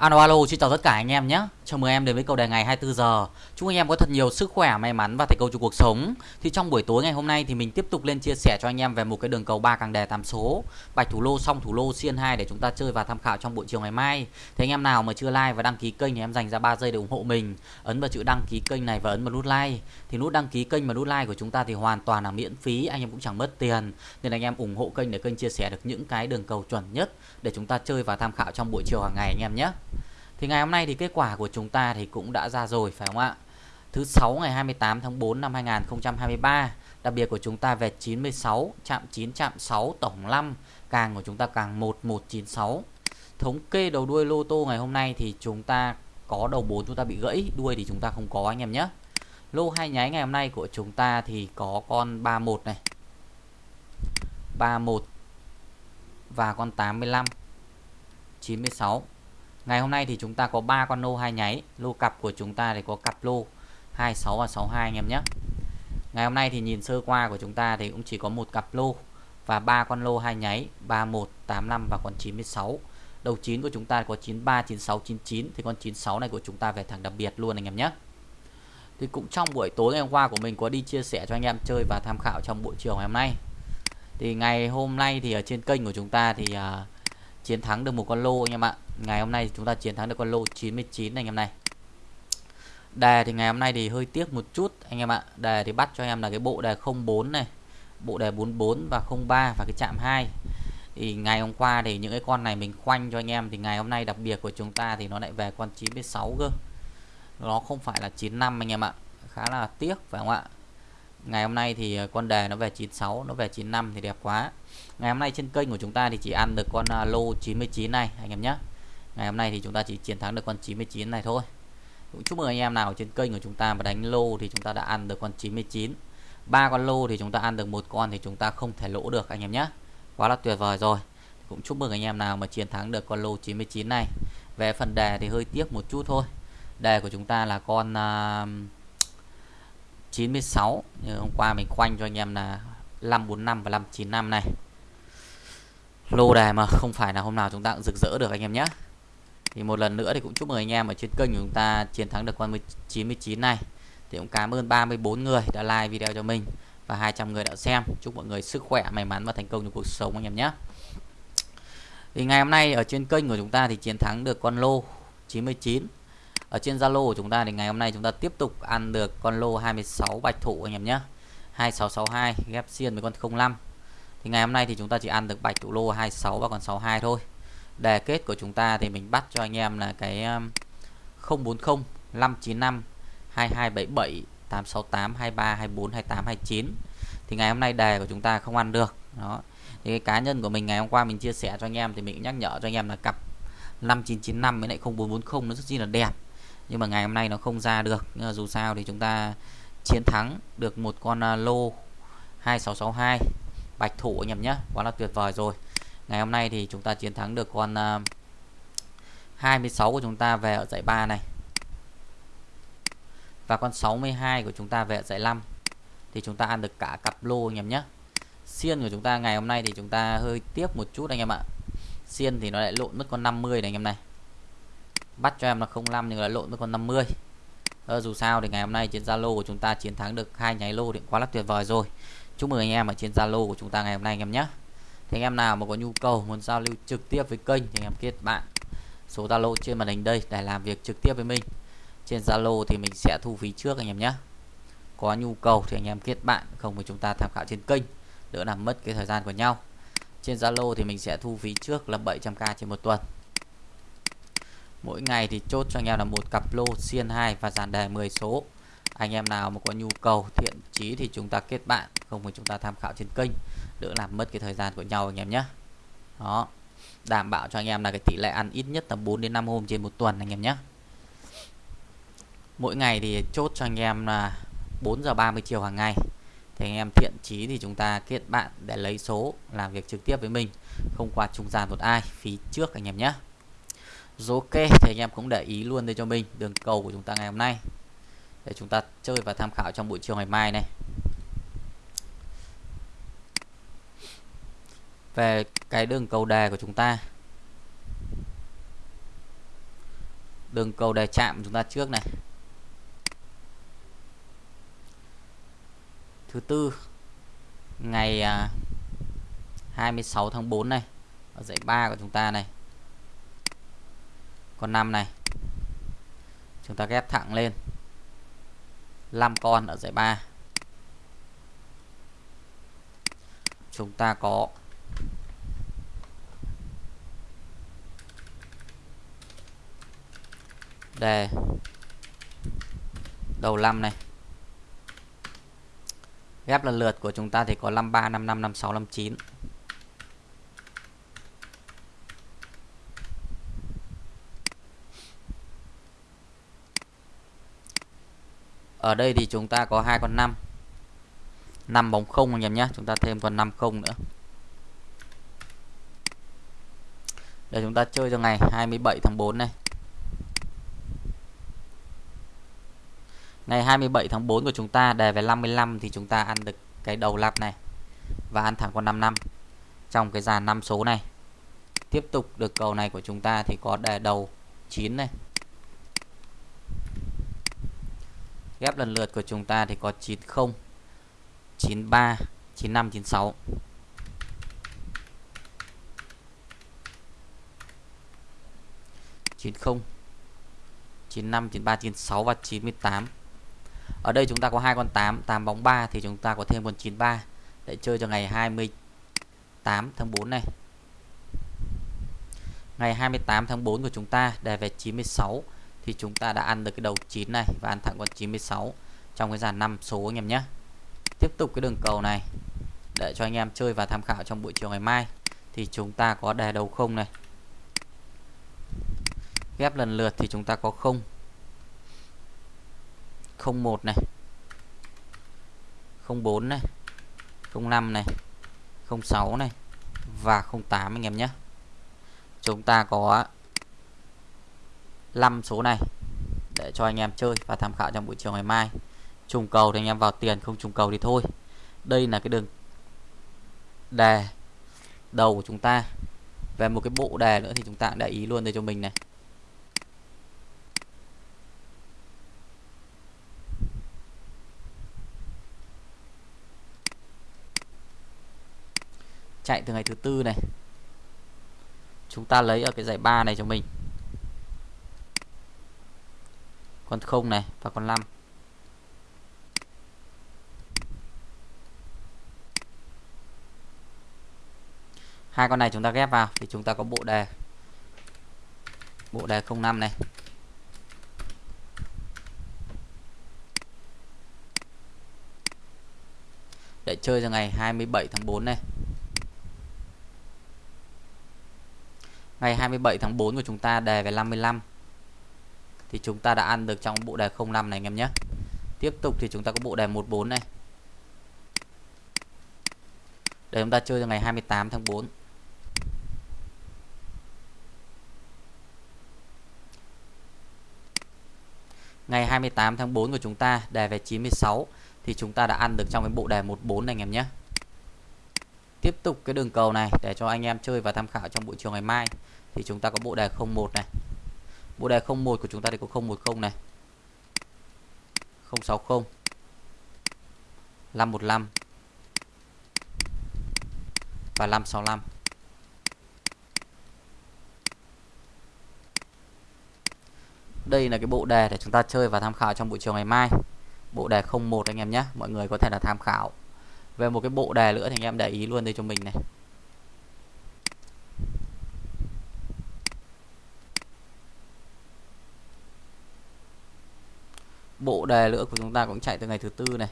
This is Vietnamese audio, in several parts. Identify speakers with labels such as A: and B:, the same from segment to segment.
A: Alo alo, xin chào tất cả anh em nhé. Chào mừng em đến với cầu đề ngày 24 giờ. Chúc anh em có thật nhiều sức khỏe, may mắn và thành công trong cuộc sống. Thì trong buổi tối ngày hôm nay thì mình tiếp tục lên chia sẻ cho anh em về một cái đường cầu ba càng đề tám số, bạch thủ lô xong thủ lô xiên 2 để chúng ta chơi và tham khảo trong buổi chiều ngày mai. Thế anh em nào mà chưa like và đăng ký kênh thì em dành ra 3 giây để ủng hộ mình. Ấn vào chữ đăng ký kênh này và ấn vào nút like. Thì nút đăng ký kênh và nút like của chúng ta thì hoàn toàn là miễn phí, anh em cũng chẳng mất tiền. Nên anh em ủng hộ kênh để kênh chia sẻ được những cái đường cầu chuẩn nhất để chúng ta chơi và tham khảo trong buổi chiều hàng ngày anh em nhé. Thì ngày hôm nay thì kết quả của chúng ta thì cũng đã ra rồi, phải không ạ? Thứ 6 ngày 28 tháng 4 năm 2023 Đặc biệt của chúng ta về 96 Chạm 9 chạm 6 tổng 5 Càng của chúng ta càng 1196 Thống kê đầu đuôi lô tô ngày hôm nay thì chúng ta có đầu 4 chúng ta bị gãy, Đuôi thì chúng ta không có, anh em nhé. Lô hai nháy ngày hôm nay của chúng ta thì có con 31 này 31 Và con 85 96 Ngày hôm nay thì chúng ta có 3 con lô hai nháy. Lô cặp của chúng ta thì có cặp lô 26 và 62 anh em nhé. Ngày hôm nay thì nhìn sơ qua của chúng ta thì cũng chỉ có một cặp lô Và ba con lô hai nháy 31, 85 và con 96 Đầu 9 của chúng ta có 93, 96, 99 Thì con 96 này của chúng ta về thẳng đặc biệt luôn anh em nhé. Thì cũng trong buổi tối ngày hôm qua của mình có đi chia sẻ cho anh em chơi và tham khảo trong buổi chiều ngày hôm nay. Thì ngày hôm nay thì ở trên kênh của chúng ta thì uh, chiến thắng được một con lô anh em ạ. Ngày hôm nay chúng ta chiến thắng được con lô 99 anh em này. Đề thì ngày hôm nay thì hơi tiếc một chút anh em ạ. Đề thì bắt cho em là cái bộ đề 04 này, bộ đề 44 và 03 và cái chạm 2 thì ngày hôm qua thì những cái con này mình khoanh cho anh em, thì ngày hôm nay đặc biệt của chúng ta thì nó lại về con 96 cơ. Nó không phải là 95 anh em ạ. Khá là tiếc phải không ạ? Ngày hôm nay thì ờ, con đề nó về 96 nó về 95 thì đẹp quá. Ngày hôm nay trên kênh của chúng ta thì chỉ ăn được con ờ, lô 99 này anh em nhé. Ngày hôm nay thì chúng ta chỉ chiến thắng được con 99 này thôi. Cũng chúc mừng anh em nào trên kênh của chúng ta mà đánh lô thì chúng ta đã ăn được con 99 ba con lô thì chúng ta ăn được một con thì chúng ta không thể lỗ được anh em nhé. Quá là tuyệt vời rồi. Cũng chúc mừng anh em nào mà chiến thắng được con lô 99 này. Về phần đề thì hơi tiếc một chút thôi. Đề của chúng ta là con uh, 96 như hôm qua mình khoanh cho anh em là 545 và 595 này. Lô đề mà, không phải là hôm nào chúng ta cũng rực rỡ được anh em nhé. Thì một lần nữa thì cũng chúc mừng anh em ở trên kênh của chúng ta chiến thắng được con 99 này. Thì cũng cảm ơn 34 người đã like video cho mình và 200 người đã xem. Chúc mọi người sức khỏe, may mắn và thành công trong cuộc sống anh em nhé. Thì ngày hôm nay ở trên kênh của chúng ta thì chiến thắng được con lô 99 ở trên Zalo của chúng ta thì ngày hôm nay chúng ta tiếp tục ăn được con lô 26 bạch thủ anh em nhé. 2662 ghép xiên với con 05 thì ngày hôm nay thì chúng ta chỉ ăn được bạch thủ lô 26 và còn 62 thôi. Đề kết của chúng ta thì mình bắt cho anh em là cái 040 595 2277 868 23 24 28 29 thì ngày hôm nay đề của chúng ta không ăn được. Đó. Thì cái cá nhân của mình ngày hôm qua mình chia sẻ cho anh em thì mình nhắc nhở cho anh em là cặp 5995 với lại 0440 nó rất chi là đẹp nhưng mà ngày hôm nay nó không ra được. Nhưng mà dù sao thì chúng ta chiến thắng được một con à, lô 2662 bạch thủ anh em nhé, quá là tuyệt vời rồi. Ngày hôm nay thì chúng ta chiến thắng được con à, 26 của chúng ta về ở giải 3 này. Và con 62 của chúng ta về ở giải 5 thì chúng ta ăn được cả cặp lô anh em nhé. Xiên của chúng ta ngày hôm nay thì chúng ta hơi tiếp một chút anh em ạ. Xiên thì nó lại lộn mất con 50 này anh em này bắt cho em là 05 nhưng lại lộn với con 50 ờ, dù sao thì ngày hôm nay trên Zalo của chúng ta chiến thắng được hai nháy lô thì quá là tuyệt vời rồi. Chúc mừng anh em ở trên Zalo của chúng ta ngày hôm nay anh em nhé. Thì anh em nào mà có nhu cầu muốn giao lưu trực tiếp với kênh thì anh em kết bạn. Số Zalo trên màn hình đây để làm việc trực tiếp với mình. Trên Zalo thì mình sẽ thu phí trước anh em nhé. Có nhu cầu thì anh em kết bạn không thì chúng ta tham khảo trên kênh. Đỡ làm mất cái thời gian của nhau. Trên Zalo thì mình sẽ thu phí trước là 700k trên một tuần mỗi ngày thì chốt cho anh em là một cặp lô xiên 2 và dàn đề 10 số. Anh em nào mà có nhu cầu, thiện chí thì chúng ta kết bạn, không thì chúng ta tham khảo trên kênh. Đỡ làm mất cái thời gian của nhau anh em nhé đó. Đảm bảo cho anh em là cái tỷ lệ ăn ít nhất là 4 đến 5 hôm trên một tuần anh em nhé mỗi ngày thì chốt cho anh em là 4 giờ 30 chiều hàng ngày. Thì anh em thiện chí thì chúng ta kết bạn để lấy số, làm việc trực tiếp với mình, không qua trung gian một ai, phí trước anh em nhé ok thì anh em cũng để ý luôn đây cho mình, đường cầu của chúng ta ngày hôm nay. Để chúng ta chơi và tham khảo trong buổi chiều ngày mai này. Về cái đường cầu đề của chúng ta. Đường cầu đề chạm chúng ta trước này. Thứ tư, ngày à, 26 tháng 4 này, ở dãy 3 của chúng ta này con 5 này. Chúng ta ghép thẳng lên. 5 con ở dãy 3 chúng ta có đề đầu 5 này. Ghép lần lượt của chúng ta thì có 53 55 56 59 ở đây thì chúng ta có hai con 5 5 bóng không anh em nhé, chúng ta thêm con 5 không nữa để chúng ta chơi cho ngày 27 tháng 4 này Ngày 27 tháng 4 của chúng ta đề về 55 thì chúng ta ăn được cái đầu lắp này và ăn thẳng con 55 trong cái dàn 5 số này. Tiếp tục được cầu này của chúng ta thì có đề đầu 9 này. Ghép lần lượt của chúng ta thì có 90 93 95 96 90 95 93 96 và 98 ở đây chúng ta có hai con 8 8 bóng 3 thì chúng ta có thêm con 93 để chơi cho ngày 28 tháng 4 này. Ngày 28 tháng 4 của chúng ta đề về 96 thì chúng ta đã ăn được cái đầu 9 này và ăn thẳng con 96 trong cái dàn 5 số anh em nhé. Tiếp tục cái đường cầu này, để cho anh em chơi và tham khảo trong buổi chiều ngày mai, thì chúng ta có đề đầu không này. Ghép lần lượt thì chúng ta có không. 01 này. 04 này. 05 này. 06 này. Và 08 anh em nhé. Chúng ta có 5 số này để cho anh em chơi và tham khảo trong buổi chiều ngày mai. Trùng cầu thì anh em vào tiền, không trùng cầu thì thôi. Đây là cái đường đề đầu của chúng ta. Về một cái bộ đề nữa thì chúng ta để ý luôn đây cho mình này. Chạy từ ngày thứ tư này. Chúng ta lấy ở cái giải ba này cho mình. Con không này, và con 5 hai con này chúng ta ghép vào, thì chúng ta có bộ đề. Bộ đề 05 này. Để chơi cho ngày 27 tháng 4 này. Ngày 27 tháng 4 của chúng ta đề về 55 thì chúng ta đã ăn được trong bộ đề 05 này anh em nhé. Tiếp tục thì chúng ta có bộ đề 14 này. Để chúng ta chơi cho ngày 28 tháng 4 Ngày 28 tháng 4 của chúng ta, đề về 96 Thì chúng ta đã ăn được trong cái bộ đề 14 này anh em nhé. Tiếp tục cái đường cầu này để cho anh em chơi và tham khảo trong buổi chiều ngày mai. Thì chúng ta có bộ đề 01 này. Bộ đề 01 của chúng ta thì có 010 này. 060 515 và 565. Đây là cái bộ đề để chúng ta chơi và tham khảo trong buổi chiều ngày mai. Bộ đề 01 anh em nhé. Mọi người có thể là tham khảo về một cái bộ đề nữa thì anh em để ý luôn đây cho mình này bộ đề nữa của chúng ta cũng chạy từ ngày thứ tư này.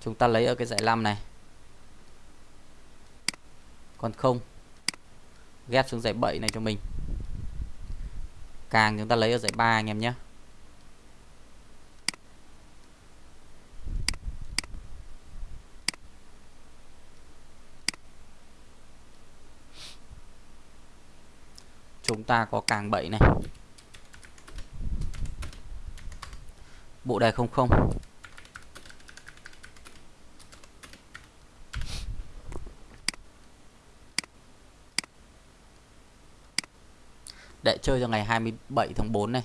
A: Chúng ta lấy ở cái dãy 5 này. Còn không, ghép xuống dãy 7 này cho mình. Càng chúng ta lấy ở dãy 3 anh em nhé. Chúng ta có càng 7 này. Bộ đề 00 để chơi cho ngày 27 tháng 4 này.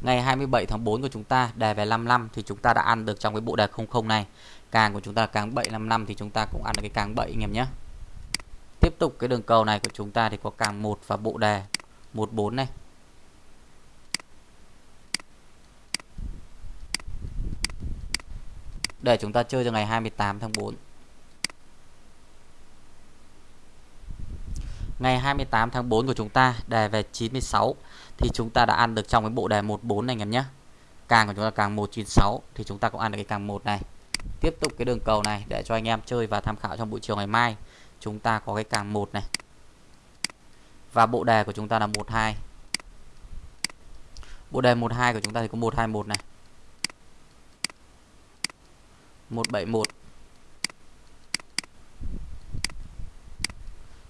A: Ngày 27 tháng 4 của chúng ta đề về 55 thì chúng ta đã ăn được trong cái bộ đề 00 này. Càng của chúng ta càng 755 thì chúng ta cũng ăn được cái càng 7 anh em nhé. Tiếp tục cái đường cầu này của chúng ta thì có càng 1 và bộ đề 14 này. Để chúng ta chơi cho ngày 28 tháng 4 ngày 28 tháng 4 của chúng ta, đề về 96 thì chúng ta đã ăn được trong cái bộ đề 14 này, anh em nhé. Càng của chúng ta càng 196 thì chúng ta cũng ăn được cái càng 1 này. Tiếp tục cái đường cầu này, để cho anh em chơi và tham khảo trong buổi chiều ngày mai, chúng ta có cái càng 1 này. Và bộ đề của chúng ta là 12 bộ đề 12 của chúng ta thì có 121 này. 171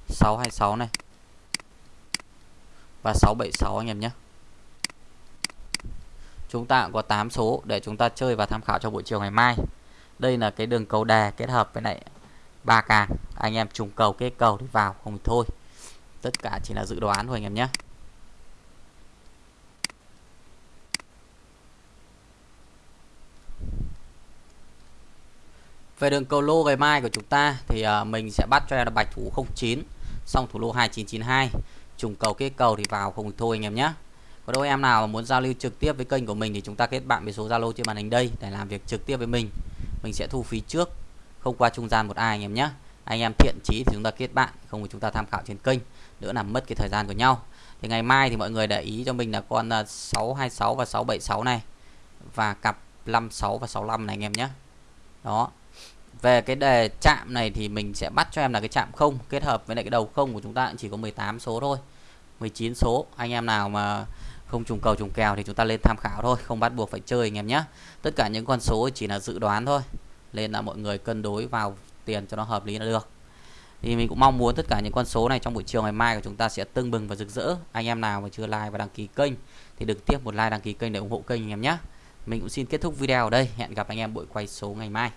A: 626 này. Và 676 anh em nhé. Chúng ta có 8 số để chúng ta chơi và tham khảo cho buổi chiều ngày mai. Đây là cái đường cầu đề kết hợp với lại ba càng. Anh em trùng cầu, kết cầu thì vào không thì thôi. Tất cả chỉ là dự đoán thôi anh em nhé. Về đường cầu lô ngày mai của chúng ta thì uh, mình sẽ bắt cho em là bạch thủ 09 xong thủ lô 2992 trùng cầu kết cầu thì vào không thôi anh em nhé. Có đôi em nào muốn giao lưu trực tiếp với kênh của mình thì chúng ta kết bạn với số Zalo trên màn hình đây để làm việc trực tiếp với mình. Mình sẽ thu phí trước không qua trung gian một ai anh em nhé. Anh em thiện chí thì chúng ta kết bạn không thì chúng ta tham khảo trên kênh đỡ làm mất cái thời gian của nhau. Thì ngày mai thì mọi người để ý cho mình là con à, 626 và 676 này và cặp 56 và 65 này anh em nhé. Đó về cái đề chạm này thì mình sẽ bắt cho em là cái chạm không, kết hợp với lại cái đầu không của chúng ta chỉ có 18 số thôi. 19 số. Anh em nào mà không trùng cầu trùng kèo thì chúng ta lên tham khảo thôi, không bắt buộc phải chơi anh em nhé. Tất cả những con số chỉ là dự đoán thôi, nên là mọi người cân đối vào tiền cho nó hợp lý là được. Thì mình cũng mong muốn tất cả những con số này trong buổi chiều ngày mai của chúng ta sẽ tưng bừng và rực rỡ. Anh em nào mà chưa like và đăng ký kênh thì đừng tiếp một like, đăng ký kênh để ủng hộ kênh anh em nhé. Mình cũng xin kết thúc video ở đây. Hẹn gặp anh em buổi quay số ngày mai.